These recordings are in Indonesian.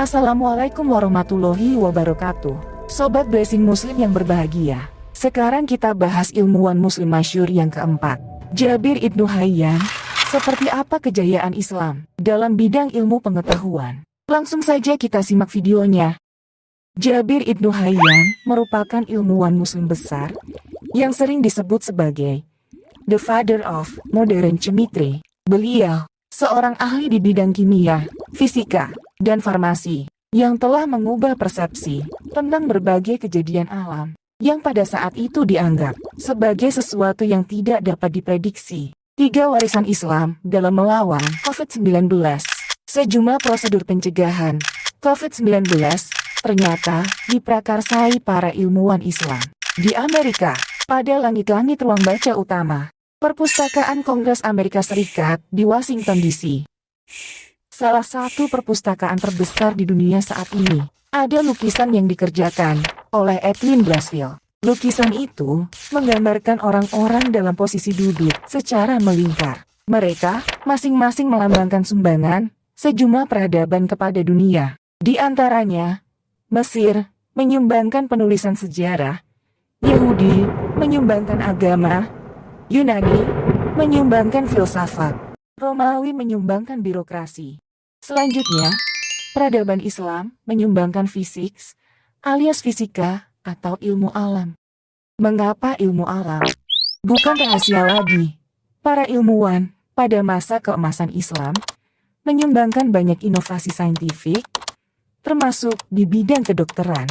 Assalamualaikum warahmatullahi wabarakatuh. Sobat Blessing Muslim yang berbahagia. Sekarang kita bahas ilmuwan muslim masyur yang keempat. Jabir Ibnu Hayyan. Seperti apa kejayaan Islam dalam bidang ilmu pengetahuan? Langsung saja kita simak videonya. Jabir Ibnu Hayyan merupakan ilmuwan muslim besar yang sering disebut sebagai the father of modern chemistry. Beliau seorang ahli di bidang kimia, fisika, dan farmasi, yang telah mengubah persepsi tentang berbagai kejadian alam, yang pada saat itu dianggap sebagai sesuatu yang tidak dapat diprediksi. Tiga warisan Islam dalam melawan COVID-19. Sejumlah prosedur pencegahan COVID-19 ternyata diprakarsai para ilmuwan Islam. Di Amerika, pada langit-langit ruang baca utama, Perpustakaan Kongres Amerika Serikat di Washington DC. Salah satu perpustakaan terbesar di dunia saat ini. Ada lukisan yang dikerjakan oleh Edwin Blasfield. Lukisan itu menggambarkan orang-orang dalam posisi duduk secara melingkar. Mereka masing-masing melambangkan sumbangan sejumlah peradaban kepada dunia. Di antaranya, Mesir menyumbangkan penulisan sejarah, Yahudi menyumbangkan agama, Yunani menyumbangkan filsafat, Romawi menyumbangkan birokrasi. Selanjutnya, peradaban Islam menyumbangkan fisik, alias fisika atau ilmu alam. Mengapa ilmu alam? Bukan rahasia lagi. Para ilmuwan pada masa keemasan Islam menyumbangkan banyak inovasi saintifik, termasuk di bidang kedokteran,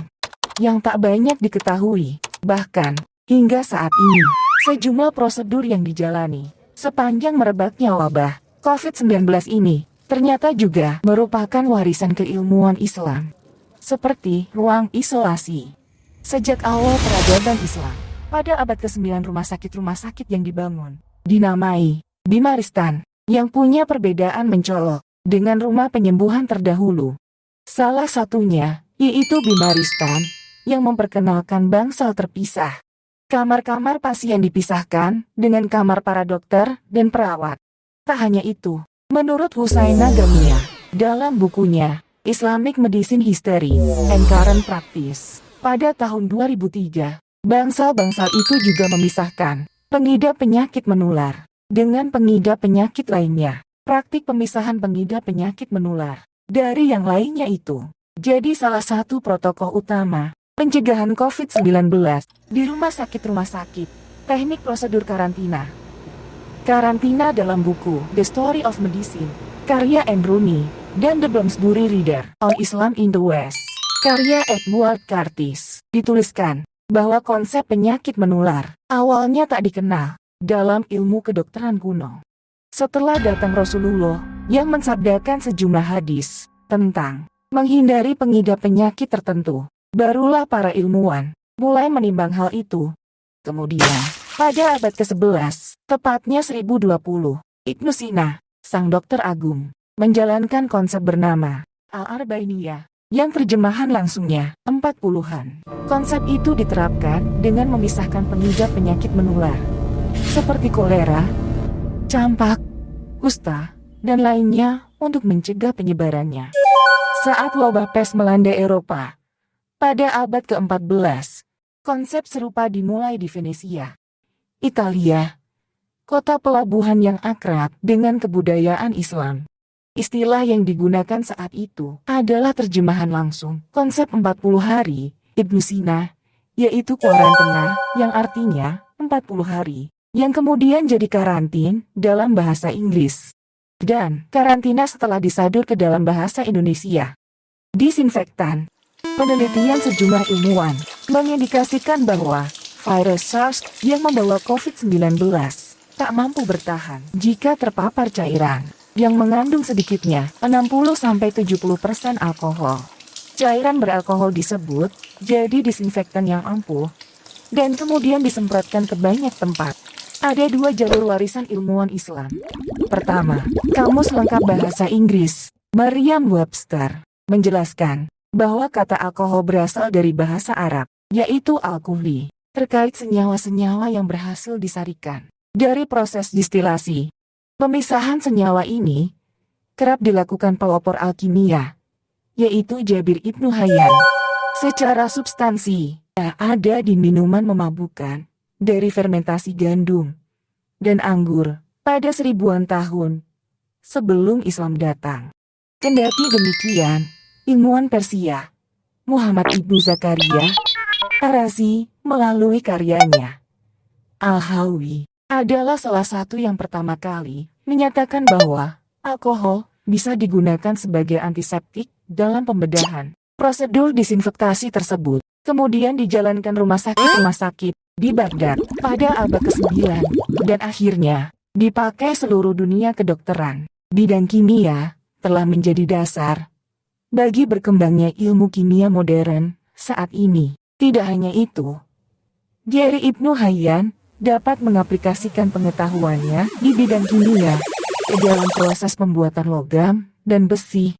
yang tak banyak diketahui, bahkan hingga saat ini. Sejumlah prosedur yang dijalani sepanjang merebaknya wabah COVID-19 ini ternyata juga merupakan warisan keilmuan Islam. Seperti ruang isolasi. Sejak awal peradaban Islam, pada abad ke-9 rumah sakit-rumah sakit yang dibangun, dinamai Bimaristan, yang punya perbedaan mencolok dengan rumah penyembuhan terdahulu. Salah satunya, yaitu Bimaristan, yang memperkenalkan bangsal terpisah. Kamar-kamar pasien dipisahkan dengan kamar para dokter dan perawat. Tak hanya itu, menurut Husaina Gamia, dalam bukunya Islamic Medicine History and Current Practice, pada tahun 2003, bangsal-bangsal itu juga memisahkan pengidap penyakit menular dengan pengidap penyakit lainnya. Praktik pemisahan pengidap penyakit menular dari yang lainnya itu jadi salah satu protokol utama pencegahan COVID-19 di rumah sakit-rumah sakit, teknik prosedur karantina. Karantina dalam buku The Story of Medicine, karya Androni, dan The Bloomsbury Reader on Islam in the West, karya Edward Curtis, dituliskan bahwa konsep penyakit menular awalnya tak dikenal dalam ilmu kedokteran kuno. Setelah datang Rasulullah yang mensabdakan sejumlah hadis tentang menghindari pengidap penyakit tertentu, Barulah para ilmuwan mulai menimbang hal itu. Kemudian, pada abad ke-11, tepatnya 1020, Ibnu Sina, sang dokter agung, menjalankan konsep bernama Al-Arbainiyah, yang terjemahan langsungnya, empat puluhan. Konsep itu diterapkan dengan memisahkan pengidap penyakit menular, seperti kolera, campak, kusta, dan lainnya untuk mencegah penyebarannya. Saat wabah pes melanda Eropa, pada abad ke-14, konsep serupa dimulai di Venesia, Italia, kota pelabuhan yang akrab dengan kebudayaan Islam. Istilah yang digunakan saat itu adalah terjemahan langsung konsep 40 hari Ibnu Sina, yaitu kuarantena yang artinya 40 hari, yang kemudian jadi karantin dalam bahasa Inggris. Dan karantina setelah disadur ke dalam bahasa Indonesia. Disinfektan Penelitian sejumlah ilmuwan mengindikasikan bahwa virus SARS yang membawa COVID-19 tak mampu bertahan jika terpapar cairan yang mengandung sedikitnya 60-70% alkohol. Cairan beralkohol disebut jadi disinfektan yang ampuh dan kemudian disemprotkan ke banyak tempat. Ada dua jalur warisan ilmuwan Islam. Pertama, Kamus Lengkap Bahasa Inggris, Merriam-Webster, menjelaskan bahwa kata alkohol berasal dari bahasa Arab, yaitu alkoholi, terkait senyawa-senyawa yang berhasil disarikan dari proses distilasi. Pemisahan senyawa ini kerap dilakukan pelopor alkimia yaitu Jabir Ibnu Hayyan. Secara substansi, ada di minuman memabukkan dari fermentasi gandum dan anggur pada seribuan tahun sebelum Islam datang. Kendati demikian, ilmuwan Persia, Muhammad Ibnu Zakaria, Arazi, melalui karyanya, Al-Hawi, adalah salah satu yang pertama kali menyatakan bahwa alkohol bisa digunakan sebagai antiseptik dalam pembedahan. Prosedur disinfektasi tersebut kemudian dijalankan rumah sakit-rumah sakit di Baghdad pada abad ke-9 dan akhirnya dipakai seluruh dunia kedokteran. Bidang kimia telah menjadi dasar bagi berkembangnya ilmu kimia modern saat ini. Tidak hanya itu, Gary Ibnu Hayyan dapat mengaplikasikan pengetahuannya di bidang kimia ke dalam proses pembuatan logam dan besi.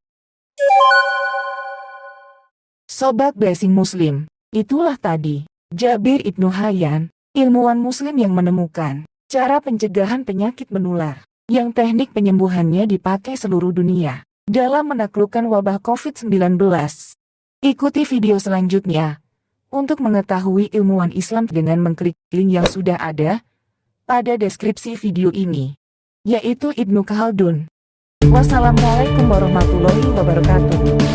Sobat Blessing Muslim, itulah tadi Jabir Ibnu Hayyan, ilmuwan muslim yang menemukan cara pencegahan penyakit menular, yang teknik penyembuhannya dipakai seluruh dunia dalam menaklukkan wabah COVID-19. Ikuti video selanjutnya untuk mengetahui ilmuwan Islam dengan mengklik link yang sudah ada pada deskripsi video ini, yaitu Ibnu Khaldun. Wassalamualaikum warahmatullahi wabarakatuh.